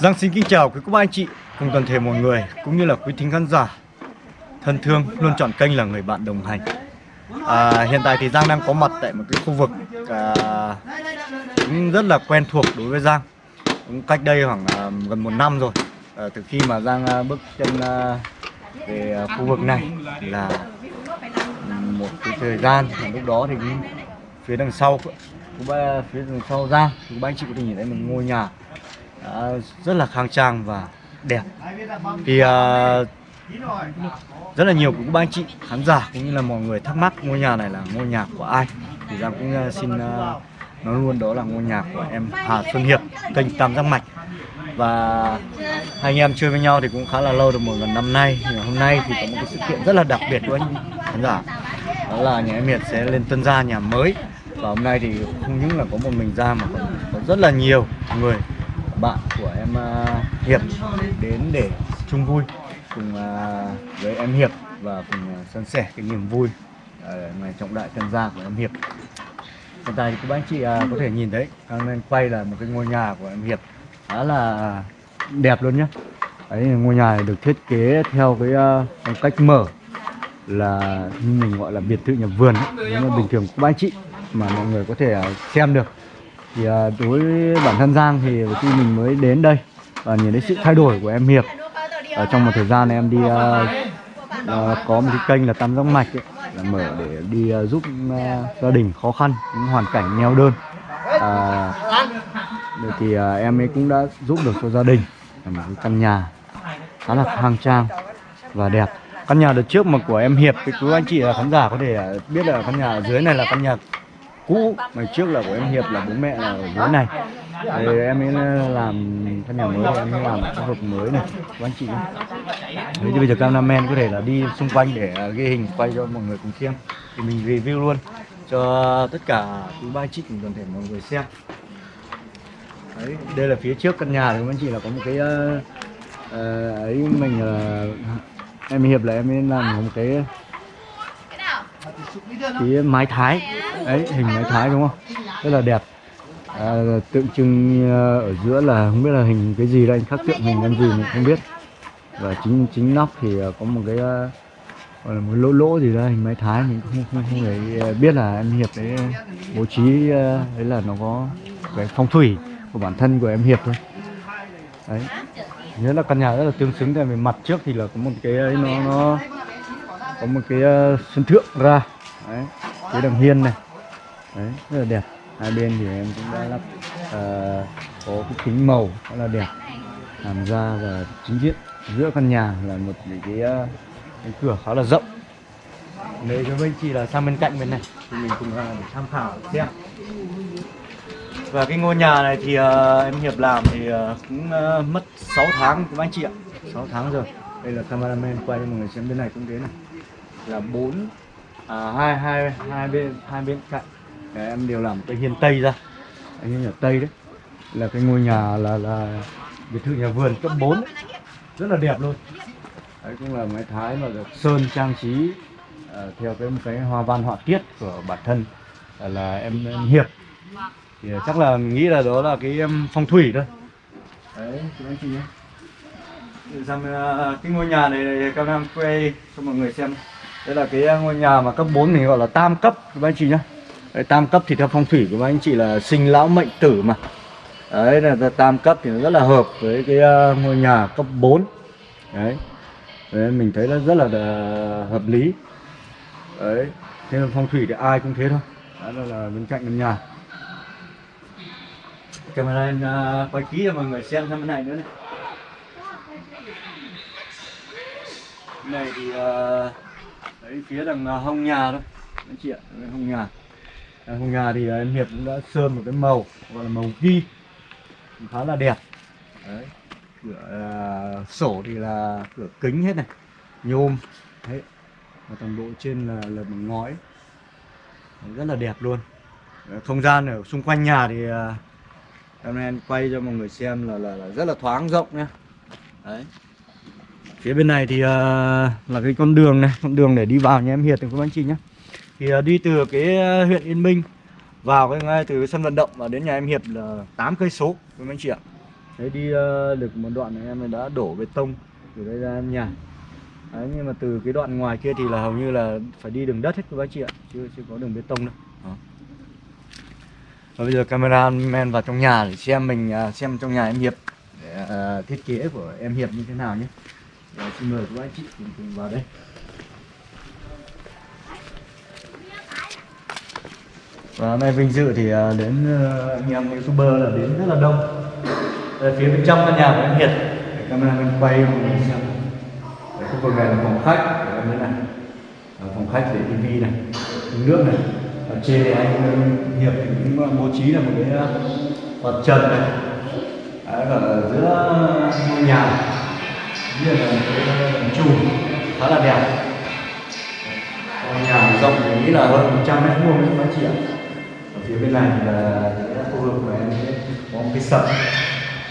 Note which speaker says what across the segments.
Speaker 1: Giang xin kính chào quý cô bác anh chị cùng toàn thể mọi người cũng như là quý thính khán giả thân thương luôn chọn kênh là người bạn đồng hành. À, hiện tại thì Giang đang có mặt tại một cái khu vực à, cũng rất là quen thuộc đối với Giang. Cũng cách đây khoảng à, gần một năm rồi. À, từ khi mà Giang à, bước chân à, về à, khu vực này là một cái thời gian lúc đó thì cũng phía đằng sau cũng phía đằng sau Giang thì ba anh chị có thể nhìn thấy một ngôi nhà đã rất là khang trang và đẹp. Thì uh, rất là nhiều cũng ba anh chị khán giả cũng như là mọi người thắc mắc ngôi nhà này là ngôi nhà của ai. Thì Giang cũng uh, xin uh, nói luôn đó là ngôi nhà của em Hà Xuân Hiệp kênh Tam Giác Mạch. Và hai anh em chơi với nhau thì cũng khá là lâu được một gần năm nay. Nhưng hôm nay thì có một cái sự kiện rất là đặc biệt của anh khán giả. Đó là nhà em Hiệp sẽ lên tân gia nhà mới. Và hôm nay thì không những là có một mình ra mà còn có rất là nhiều người bạn của em uh, Hiệp đến để chung vui cùng uh, với em Hiệp và cùng uh, san sẻ cái niềm vui ở ngày trọng đại tân gia của em Hiệp. Hiện tại thì các anh chị uh, có thể nhìn thấy đang lên quay là một cái ngôi nhà của em Hiệp khá là đẹp luôn nhé đấy ngôi nhà này được thiết kế theo cái uh, cách mở là như mình gọi là biệt thự nhà vườn nếu mà bình thường các anh chị mà mọi người có thể uh, xem được thì à, đối với bản thân Giang thì khi mình mới đến đây và nhìn thấy sự thay đổi của em Hiệp ở trong một thời gian em đi uh, uh, có một cái kênh là Tam Giác Mạch ấy, là mở để đi uh, giúp uh, gia đình khó khăn những hoàn cảnh nghèo đơn. Uh, thì uh, em ấy cũng đã giúp được cho gia đình một cái căn nhà khá là khang trang và đẹp. Căn nhà đợt trước mà của em Hiệp thì quý anh chị khán giả có thể biết là căn nhà ở dưới này là căn nhà cũ. Ngày trước là của em Hiệp là bố mẹ là ở dưới này. Thì em ấy làm căn nhà mới em ấy làm khu vực mới này. Các anh chị Thế thì bây giờ cameraman có thể là đi xung quanh để ghi hình quay cho mọi người cùng xem. Thì mình review luôn cho tất cả quý ba chị cùng toàn thể mọi người xem. Đấy, đây là phía trước căn nhà thì các anh chị là có một cái uh, uh, ấy mình là uh, em hiệp là em ấy làm một cái cái mái thái ấy hình máy thái đúng không? Rất là đẹp. À, tượng trưng ờ, ở giữa là không biết là hình cái gì đây khắc tượng hình con gì mình không biết. Và chính chính nóc thì ờ, có một cái ờ, gọi là một lỗ lỗ gì đó hình máy thái mình không không không thể biết là em hiệp đấy bố trí đấy là nó có cái phong thủy của bản thân của em hiệp thôi. Đấy. Nhớ là căn nhà rất là tương xứng tại về mặt trước thì là có một cái ấy nó nó có một cái sân thượng ra. Đấy cái đằng hiên này đấy rất là đẹp. Hai bên thì em cũng đã lắp uh, có cái kính màu rất là đẹp. Làm ra và chính diện giữa căn nhà là một cái, uh, cái cửa khá là rộng. Nếu cho bên chị là sang bên cạnh bên này. Thì mình cùng uh, để tham khảo xem. Và cái ngôi nhà này thì uh, em Hiệp làm thì uh, cũng uh, mất 6 tháng của anh chị ạ. 6 tháng rồi. Đây là cameraman quay cho mọi người xem bên này cũng thế này. Là bốn à, hai hai hai bên hai bên cạnh đấy, em đều làm cái hiên tây ra. Anh hiên nhà tây đấy. Là cái ngôi nhà là là biệt thự nhà vườn cấp 4 đấy. rất là đẹp luôn. Đấy cũng là mái thái mà được sơn trang trí uh, theo cái một cái hoa văn họa tiết của bản thân là, là em, em hiệp. Thì chắc là mình nghĩ là đó là cái um, phong thủy thôi. Đấy chúng anh chị nhé. Xem à, cái ngôi nhà này, này các em quay cho mọi người xem. Đây là cái ngôi nhà mà cấp 4 mình gọi là tam cấp các anh chị nhé đấy, tam cấp thì theo phong thủy của anh chị là sinh lão mệnh tử mà. Đấy là tam cấp thì nó rất là hợp với cái uh, ngôi nhà cấp 4 đấy. đấy mình thấy nó rất là uh, hợp lý. Đấy thế là phong thủy thì ai cũng thế thôi. Đó là bên cạnh bên nhà. Camera uh, quay kỹ cho mọi người xem xem bên này nữa này. Này thì uh, đấy phía đằng uh, hông nhà thôi anh chị ạ hông nhà đằng hông nhà thì à, em hiệp cũng đã sơn một cái màu gọi là màu ghi. Khá là đẹp. Đấy. Cửa uh, sổ thì là cửa kính hết này nhôm. Đấy. Và toàn bộ trên là là bằng ngói. Đấy, rất là đẹp luôn. Không gian ở xung quanh nhà thì uh, em em quay cho mọi người xem là là, là rất là thoáng rộng nhé đấy. Phía bên này thì uh, là cái con đường này con đường để đi vào nhà em Hiệp thì các anh chị nhé thì à, đi từ cái à, huyện Yên Minh vào cái ngay từ sân vận động và đến nhà em Hiệp là 8 cây số với anh chị ạ? Đấy đi à, được một đoạn này em đã đổ bê tông từ đây ra nhà. Đấy, nhưng mà từ cái đoạn ngoài kia thì là hầu như là phải đi đường đất hết các bác chị ạ chưa chưa có đường bê tông đâu. Đó. và bây giờ camera men vào trong nhà để xem mình xem trong nhà em hiệp để, uh, thiết kế của em hiệp như thế nào nhé. Rồi, xin mời các anh chị cùng, cùng vào đây. Và hôm nay vinh dự thì à, đến ờ, anh em youtuber là đến rất là đông. Đây, phía bên trong căn nhà của anh Hiệp để camera mình quay mọi người xem. Khu vực này là phòng khách. Của em đây này. Ở phòng khách để tivi này. Uống nước này. Ở trên này anh Hiệp thì cũng à, bố trí là một cái ờ, mặt trần này. Đấy, và ở giữa ngôi nhà như là một cái tầng khá là đẹp. Ngôi nhà rộng thì nghĩ là hơn 100 mét vuông các anh chị ạ phía bên này là cái khu vực của em có một cái sập.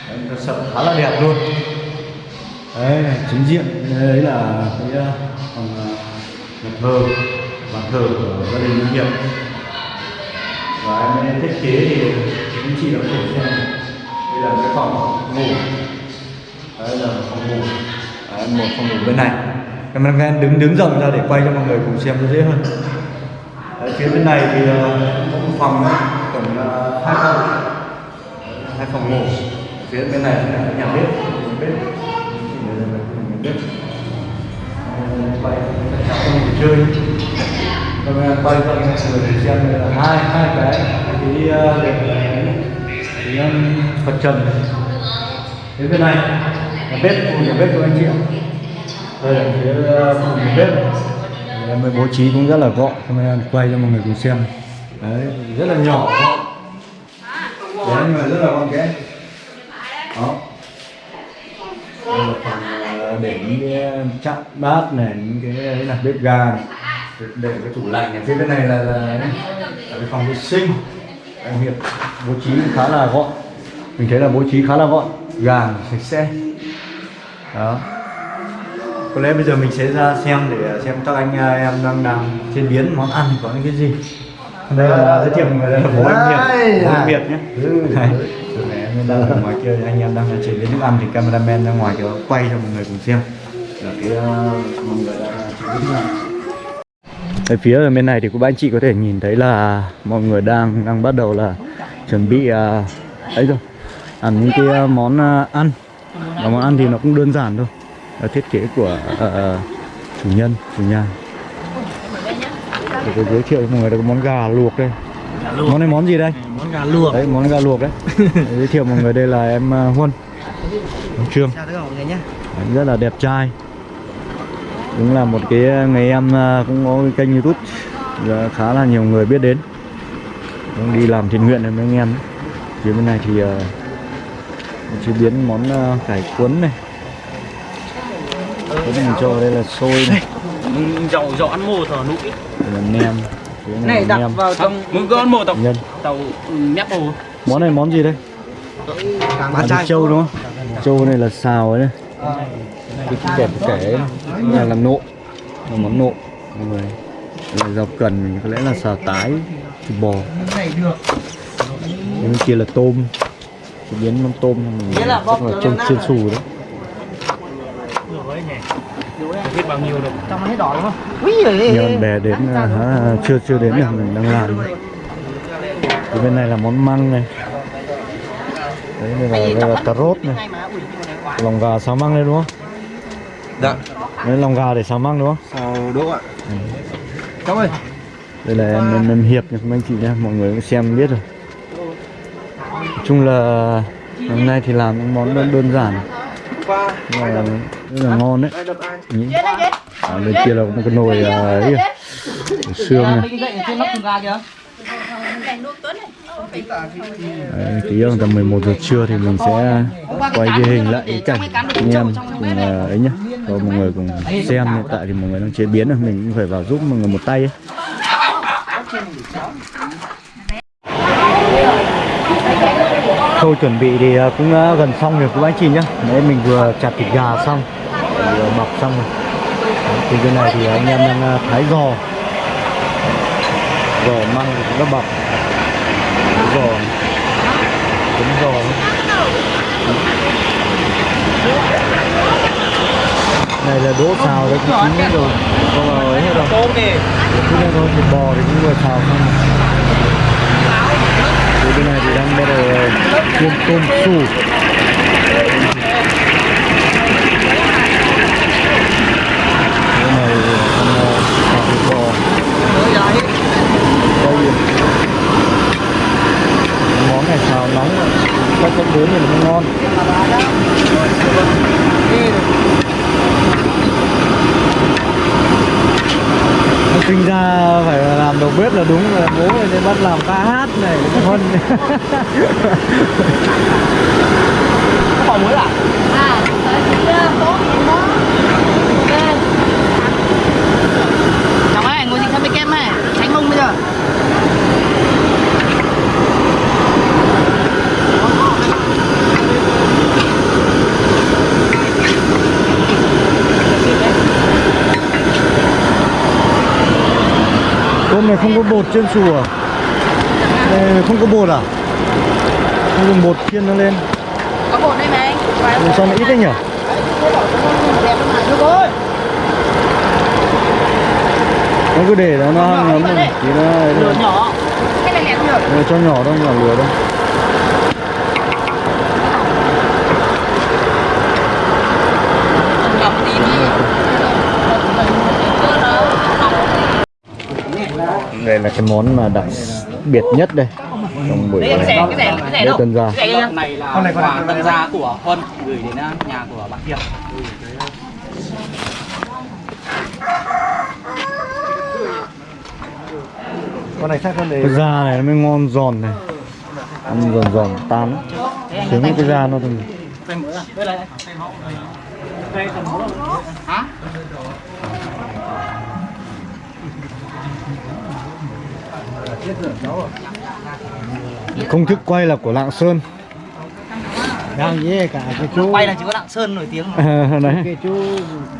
Speaker 1: Đấy, cái sập khá là đẹp luôn. Đấy chính diện đấy là cái uh, phòng uh, nhà thờ bàn thờ của gia đình Hiệp. Và em thiết kế thì chị đã có thể xem. Đây là cái phòng ngủ. Đây là phòng ngủ. Đấy, một phòng ngủ bên này. Cameraman đứng đứng rộng ra để quay cho mọi người cùng xem nó dễ hơn. Đấy, phía bên này thì có một phòng tổng là ờ, hai phòng hai phòng ngủ phía bên này là nhà bếp nhà bếp. Thì bếp. Ờ, quay các cháu không chơi. Vâng, ờ, rồi quay cho mọi người xem là hai hai cái cái uh, cái Phật trần này. phía bên này là bếp khu nhà bếp của anh chị ạ. Đây là phía uh, bếp. Em mới bố trí cũng rất là gọn camera quay cho mọi người cùng xem đấy rất là nhỏ. Đấy nhưng mà rất là gọn ghẽ đó. Đây là phần ờ, để những cái ờ, chặn bát này những cái đấy là bếp ga này. để cái tủ lạnh này. Phía bên này là, là, là cái phòng vệ sinh. Anh Hiệp bố trí khá là gọn. Mình thấy là bố trí khá là gọn. Gàng sạch sẽ. Đó. Có lẽ bây giờ mình sẽ ra xem để ờ, xem các anh em đang đang chế biến món ăn có những cái gì đây là giới thiệu là bố anh Việt bố anh Việt nhé. Đây, chỗ này em đang ở ngoài kia anh em đang chế biến thức ăn thì cameraman ra ngoài kia quay cho mọi người cùng xem. Là cái mọi người đang chế biến thức ăn ở phía ở bên này thì các anh chị có thể nhìn thấy là mọi người đang đang bắt đầu là chuẩn bị uh, ấy rồi. Làm những cái uh, món ăn. Và món ăn thì nó cũng đơn giản thôi. Là thiết kế của uh, chủ nhân chủ nhà để tôi giới thiệu cho mọi người cái món gà luộc đây. Món này món gì đây?
Speaker 2: Món gà luộc.
Speaker 1: Đấy món gà luộc đấy. Giới thiệu mọi người đây là em uh, huân. Ông trương.
Speaker 2: Chào tất cả mọi người nhé.
Speaker 1: Đấy, rất là đẹp trai. Đúng là một cái người em uh, cũng có cái kênh youtube. Và khá là nhiều người biết đến. Đang đi làm thiện nguyện này với anh em. Phía bên này thì uh, chế biến món uh, cải cuốn này. Cái mình cho đây là xôi này.
Speaker 2: Dậu dậu ăn mồ thở nụ
Speaker 1: đây là nem. Này,
Speaker 2: này
Speaker 1: là
Speaker 2: đặt
Speaker 1: nem.
Speaker 2: vào trong có ăn mồ tàu
Speaker 1: nhân.
Speaker 2: tàu mép mồ
Speaker 1: món này món gì đây?
Speaker 2: Chai.
Speaker 1: trâu đúng không? Trâu này là xào ấy đây cái kẹp cái kẻ là làm nộm là món nộm mọi người. Đây là rau cần mình có lẽ là xào tái thịt bò.
Speaker 2: Này được
Speaker 1: Cái bên kia là tôm. Biến món tôm. Mình
Speaker 2: Nghĩa là
Speaker 1: trông chiên xù đấy
Speaker 2: biết bao nhiêu đâu trong nó hết đỏ đúng không? Úi giời
Speaker 1: nhiều bạn bè đến à, hả, chưa chưa đến là mình đang làm. Thì bên này là món măng này. Đấy đây là, đây là cà rốt này. Lòng gà xào măng đây đúng không?
Speaker 2: Dạ.
Speaker 1: Đấy lòng gà để xào măng đúng không?
Speaker 2: Sao đỗ ạ. Cháu ơi.
Speaker 1: Đây là em, em, em hiệp nha các anh chị nha mọi người cũng xem biết rồi. Nói chung là hôm nay thì làm những món đơn, đơn giản. Mà rất là ngon đấy. Nhỉ? à, bên kia là một cái nồi à, ấy à, xương này. Đấy, tí nữa tầm 11 giờ trưa thì mình sẽ quay ghi hình lại cái cảnh anh em cùng à, ấy nhá. Cho mọi người cùng xem hiện tại thì mọi người đang chế biến rồi mình cũng phải vào giúp mọi người một tay ấy khâu chuẩn bị thì ờ, cũng ờ, gần xong rồi các anh chị nhá. Đấy mình vừa chặt thịt gà xong vừa bọc xong rồi. Đấy, thì cái này thì anh em đang ờ, thái giò. Giò măng thì cũng đã bọc. Giò cũng giò này là đỗ xào đấy cũng chín rồi. Còn ấy hết rồi
Speaker 2: tôm
Speaker 1: đây thôi, thịt bò thì cũng vừa xào xong thì bên này thì đang bắt đầu chiên tôm su này ăn xào thịt bò Món này xào nóng có cơm cấp 4 thì nó ngon sinh ra phải làm đầu bếp là đúng là bố này nên bắt làm ca hát này
Speaker 2: có bò muối à
Speaker 3: À, tới kia tốt thì nó Ok Chồng ơi, ngồi gì sang bên kem này Tránh mông bây giờ
Speaker 1: Tôm này không có bột trên à? Đây không có bột à? Không dùng bột chiên nó lên.
Speaker 3: Có bột đây mà anh.
Speaker 1: Làm sao mà ít đấy nhỉ? Nó cứ để nó nó rồi Thì nó
Speaker 3: Lửa nhỏ. Cái này lẻ được
Speaker 1: Nó cho nhỏ đâu, nhỏ lửa đâu
Speaker 3: Nhỏ một tí đi
Speaker 1: Đây là cái món mà đặc biệt nhất đây. Trong buổi
Speaker 3: Đấy cái rẻ, cái rẻ
Speaker 1: Đây
Speaker 3: đâu?
Speaker 1: tân gia.
Speaker 3: Cái rẻ
Speaker 2: con này là quà tân gia. của Huân gửi đến uh, nhà của bạn Hiệp.
Speaker 1: Con này khác hơn đấy Cái da này nó mới ngon giòn này. Ăn giòn giòn tan Trứng cái da nó
Speaker 2: là đây. Tầm hả
Speaker 1: Công thức quay là của Lạng Sơn. Đang với cả cái chú?
Speaker 2: Quay là chỉ có Lạng Sơn nổi tiếng mà.
Speaker 1: À, đấy. Cái chú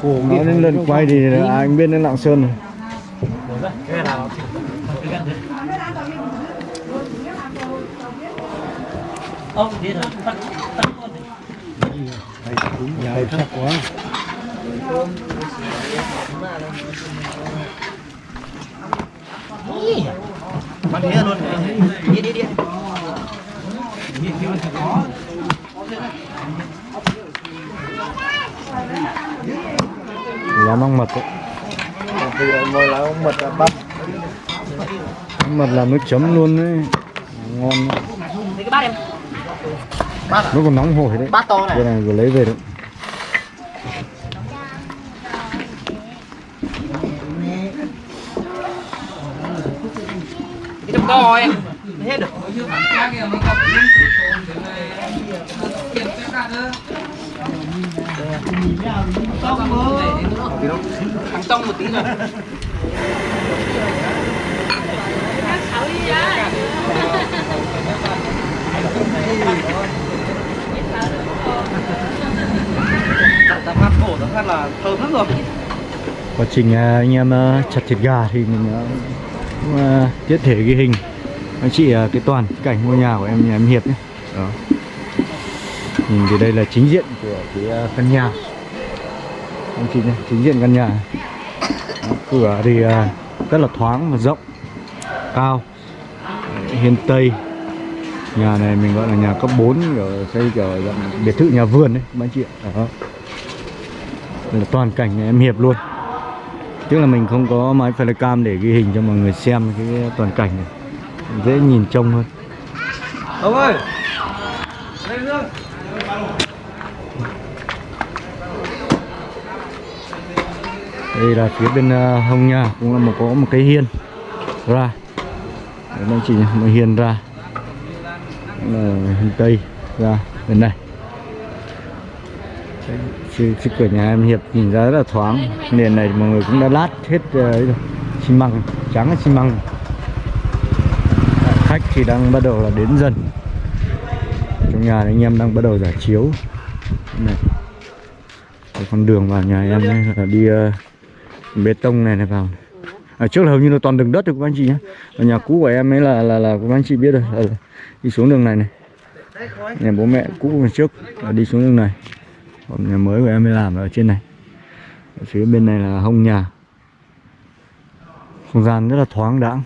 Speaker 1: cổ nói đến lần quay thì là anh biết đến Lạng Sơn rồi.
Speaker 2: Ông thế thôi tắt tắt luôn
Speaker 1: Đấy, chắc quá
Speaker 2: Mang thế luôn. Đi đi đi.
Speaker 1: Lá măng mật đấy
Speaker 2: mời là ông mật bắt
Speaker 1: mật làm nước chấm luôn đấy. Ngon. Đấy.
Speaker 3: Lấy cái bát em.
Speaker 1: Nó còn nóng hổi đấy.
Speaker 2: Bát to này.
Speaker 1: Cái này vừa lấy về đấy
Speaker 2: co em hết được Thằng trong một tí rồi. Ta phát cổ ta phát là thơm lắm rồi.
Speaker 1: Quá trình à, anh em à, chặt thịt gà thì mình à, cũng, à, tiết thể ghi hình. Anh chị à, cái toàn cảnh ngôi nhà của em nhà em Hiệp nhé. Đó. Nhìn từ đây là chính diện của cái à, căn nhà. Anh chị này chính diện căn nhà. Đó, cửa thì rất là thoáng và rộng cao hiên tây. Nhà này mình gọi là nhà cấp 4 kiểu xây kiểu dạng biệt thự nhà vườn đấy anh chị ạ. Đó. Đây là toàn cảnh nhà em Hiệp luôn Tức là mình không có máy flycam để ghi hình cho mọi người xem cái toàn cảnh này. Dễ nhìn trông hơn.
Speaker 2: Ông ơi! Lên dương
Speaker 1: Đây là phía bên ờ, hông nhà cũng là một có một cái hiên ra. Đấy chị nhé, một hiên ra. Đó là hiên tây ra bên này. Đấy, Chứ, chứ cửa nhà em Hiệp nhìn ra rất là thoáng. Nền này mọi người cũng đã lát hết ờ, ấy rồi. Xi măng, trắng là xi măng. Khách thì đang bắt đầu là đến dần. Trong nhà anh em đang bắt đầu giải chiếu. Này. Cái con đường vào nhà em ấy là đi uh, bê tông này này vào. Ở trước là hầu như là toàn đường đất rồi các anh chị nhé ở nhà cũ của em ấy là là là các anh chị biết rồi là, là đi xuống đường này này. Nhà bố mẹ cũ trước là đi xuống đường này còn nhà mới của em mới làm ở trên này. Ở phía bên này là hông nhà. Không gian rất là thoáng đãng.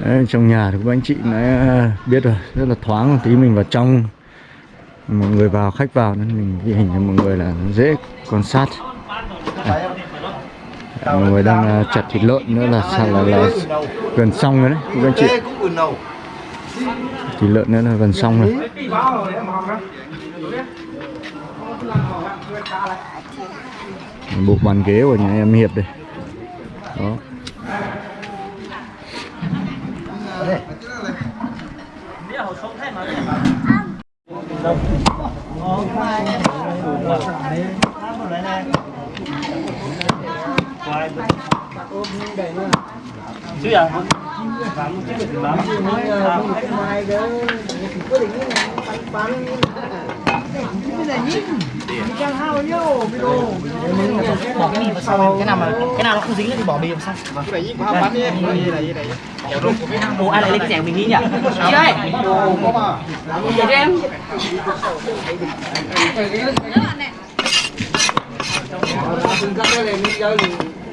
Speaker 1: Đấy, trong nhà thì các anh chị đã biết rồi rất là thoáng tí mình vào trong. Mọi người vào khách vào nên mình ghi hình cho mọi người là dễ quan sát. À mọi người đang à, chặt thịt lợn nữa là sao là, là gần xong rồi đấy các anh chị. Thịt lợn nữa là gần xong rồi. Bộ bàn ghế của nhà em hiệp đây. Đó
Speaker 2: chứ à bám chứ bám bỏ cái bì vào sau cái nào mà cái nào nó không dính thì bỏ bì vào sau Ồ, ai lại lên cái rẻ mình nghĩ nhỉ? Chị ơi! Chị cho em!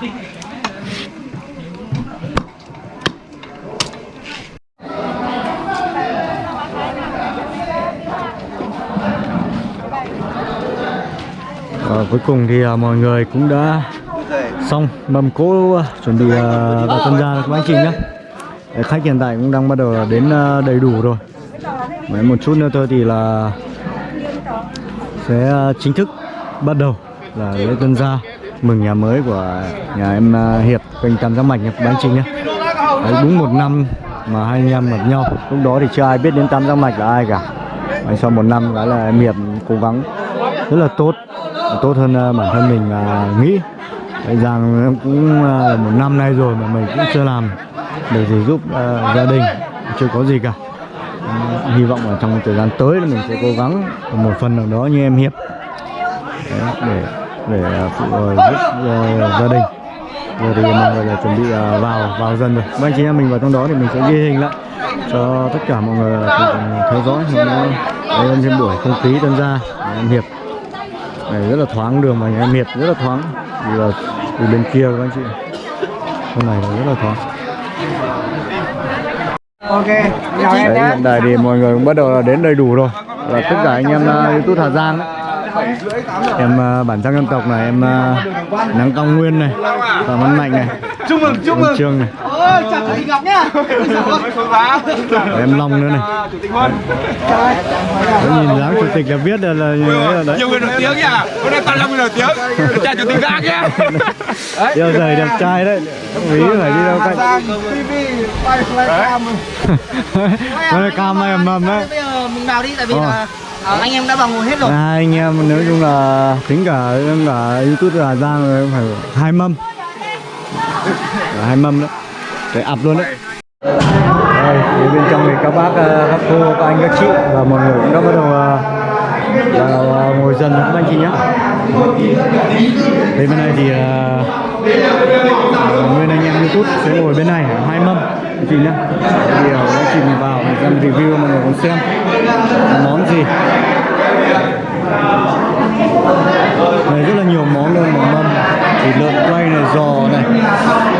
Speaker 1: Và cuối cùng thì uh, mọi người cũng đã xong mâm cỗ uh, chuẩn bị à, vào tân gia các anh chị nhé. Khách hiện tại cũng đang bắt đầu là đến uh, đầy đủ rồi. Mấy một chút nữa thôi thì là sẽ uh, chính thức bắt đầu là lễ tân gia mừng nhà mới của nhà em à, Hiệp kênh Tam Giác Mạch nhập bán chính nhé. Đấy, đúng một năm mà hai anh em gặp nhau. Lúc đó thì chưa ai biết đến Tam Giác Mạch là ai cả. Đấy, sau một năm đó là em Hiệp cố gắng rất là tốt tốt hơn à, bản thân mình là nghĩ. Đấy, rằng em cũng à, một năm nay rồi mà mình cũng chưa làm để gì giúp uh, gia đình chưa có gì cả. Em hy vọng là trong thời gian tới là mình sẽ cố gắng một phần nào đó như em hiệp. Đấy, để để à, phụ ờ, giúp ờ, gia đình. Giờ thì mọi người là chuẩn bị à, vào vào dần rồi. Các anh chị em mình vào trong đó thì mình sẽ ghi hình lại cho tất cả mọi người cùng theo dõi. Hôm nay đây trên buổi không khí tân gia em hiệp. Này rất là thoáng đường mà nhà em hiệp rất là thoáng. Vì là từ bên kia các anh chị. Hôm này là rất là thoáng.
Speaker 2: Ok, em
Speaker 1: Đấy, hiện tại thì mọi người cũng bắt đầu là đến đầy đủ rồi. Là tất cả anh em youtube Hà Giang ấy. Em uh, bản sắc dân tộc này em uh, nắng cao nguyên này phạm văn mạnh này
Speaker 2: Chúc mừng, chúc
Speaker 1: em trương này.
Speaker 2: Ôi, chào chủ tịch Ngọc nhá.
Speaker 1: Và em long nữa này. Đấy, nhìn dáng chủ tịch là biết là, là đấy.
Speaker 4: Nhiều người nổi tiếng nhỉ? Hôm nay toàn là người nổi tiếng. Chào chủ tịch gác nhé
Speaker 1: Yêu giày đẹp trai đấy. Ví phải đi đâu cạnh.
Speaker 2: Flycam
Speaker 1: Đây cam. Này mầm đấy
Speaker 2: Bây giờ mình vào đi, tại vì
Speaker 1: Ờ.
Speaker 2: là ờ, anh em đã vào ngồi hết rồi.
Speaker 1: À, anh em nói chung là tính cả cả youtube là ra rồi phải hai mâm. Dạ, hai mâm đấy. Để ập luôn đấy. Đây phía bên trong thì các bác ờ, các cô các anh các chị và mọi người cũng đã bắt đầu ờ, vào ờ, ngồi dần các anh chị nhé đây bên này thì uh, nguyên anh em youtube sẽ ngồi bên này hai mâm. Chị nhé thì uh, các chị mình vào mình xem review mọi người cùng xem. Món gì? Này rất là nhiều món luôn một mâm. Thịt lợn quay này giò này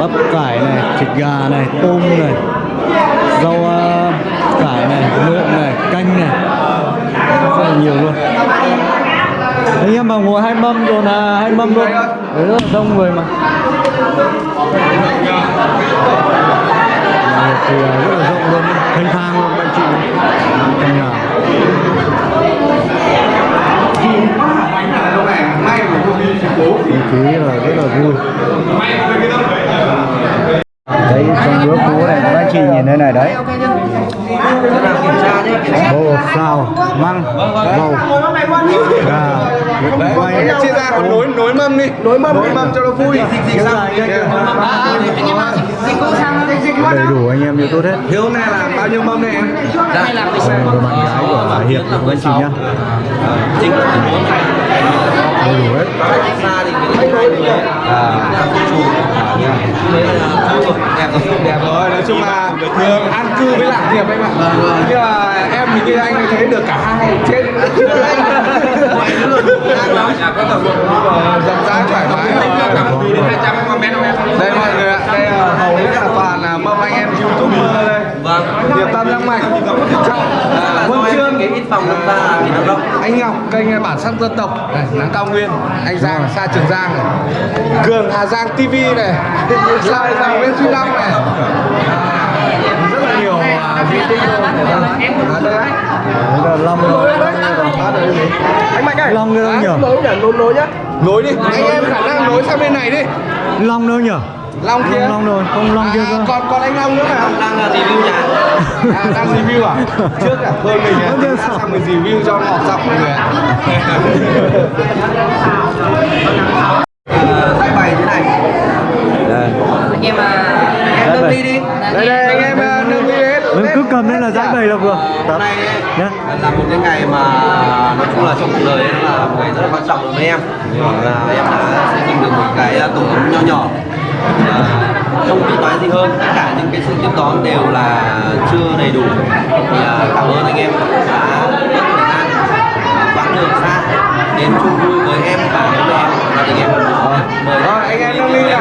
Speaker 1: bắp cải này thịt gà này tôm này rau uh, cải này nộm này canh này. Rất là nhiều luôn anh em mà ngồi hai mâm rồi là hai mâm luôn. Đấy rất là đông người mà. Thì à, rất là rộng luôn. Thanh thang luôn anh chị. Căn nhà. Không khí là rất là vui. Đấy trong bữa phố này các anh chị nhìn thế này đấy. Bột sao, măng bầu. Gà quay
Speaker 4: chia ra còn nối nối mâm đi nối mâm nối mâm cho nó vui
Speaker 1: đầy đủ anh em như tốt hết
Speaker 4: hiếu này là bao nhiêu mâm này em
Speaker 1: đây là bạn gái của bà hiệp của anh chị nhá đầy đủ hết
Speaker 4: đẹp rồi nói chung là thường ăn cư với lạc điệp anh ạ nhưng mà em thì kia anh thấy được cả hai trên rộng rãi thoải mái đây mọi người ạ đây là hầu hết là toàn là mâm anh em youtuber đây Điệp Tâm Giang Mạch. Huân Trương Anh Ngọc kênh bản sắc dân tộc. Này, Nắng Cao Nguyên Anh Giang xa Trường Giang này. Cường Hà Giang TV này. Lại Giang Nguyễn Duy Long này. Rất là nhiều à, vi tinh luôn à, đây Đấy.
Speaker 1: Là long
Speaker 4: anh mạnh ơi.
Speaker 1: Long đâu nhỉ?
Speaker 4: Nối nhỉ nối nối nhá. Nối đi. Anh em khả năng nối sang bên này đi.
Speaker 1: Long đâu nhỉ
Speaker 4: long kia.
Speaker 1: Long rồi không long kia
Speaker 4: à,
Speaker 1: cơ.
Speaker 4: còn còn anh long nữa phải không? Đang là review nhà. À, đang review à? Trước mình à Đang
Speaker 1: xong.
Speaker 4: sang mình review cho ngọt giọng mọi người ạ.
Speaker 5: Tay bày thế này.
Speaker 1: Đây.
Speaker 3: Anh em à
Speaker 5: nâng
Speaker 1: vậy.
Speaker 5: ly đi.
Speaker 4: Đây đây anh em à, nâng ly hết.
Speaker 1: Mình cứ cầm lên là giải bày là vừa.
Speaker 5: Hôm
Speaker 1: Tập
Speaker 5: nay là một cái ngày mà nói chung là trong cuộc đời ấy là một ngày rất là quan trọng đối với em. Là em đã xây dựng được một cái tổ ấm nho nhỏ. Và không biết nói gì hơn tất cả những cái sự tiếp đón đều là chưa đầy đủ. Thì à, cảm ơn anh em đã mất thời gian à, quãng đường xa đến chung vui với em và với em. Và gia đình em mời.
Speaker 4: Rồi anh em
Speaker 1: hiệp nhá.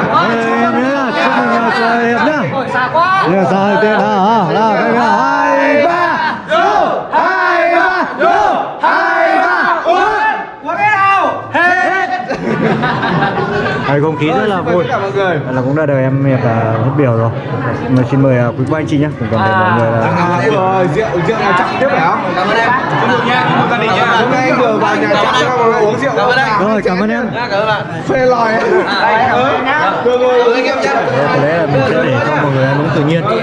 Speaker 3: Ôi xa quá.
Speaker 1: Bây giờ sao đầu tiên nào nào cái nào hai ba. Vô hai ba. vô hai ba Đây không khí rất là vui.
Speaker 4: người.
Speaker 1: Vậy là cũng đã đợi em hiệp là hết biểu rồi. Mà xin mời uh, quý cô anh chị nhé cùng toàn thể mọi người là
Speaker 4: à, rồi rượu rượu là chậm tiếp phải không?
Speaker 5: Cảm ơn em. Chúc mừng nha chúc mừng gia đình nha.
Speaker 4: Hôm nay anh vừa vào nhà cho mọi người uống rượu.
Speaker 5: Cảm ơn anh
Speaker 1: Rồi cảm ơn em.
Speaker 5: Cảm ơn bạn.
Speaker 4: Phê lòi. Rồi
Speaker 5: Cảm ơn anh em. nhé
Speaker 1: Đấy, có lẽ là mình sẽ để cho mọi người ăn uống tự nhiên. Đấy,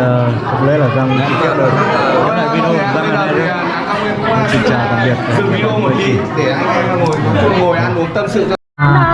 Speaker 1: ờ, có lẽ là được. Cái này video đây. thôi Xin chào tạm biệt.
Speaker 4: Dừng video một tí để anh em ngồi ngồi ăn uống tâm sự cho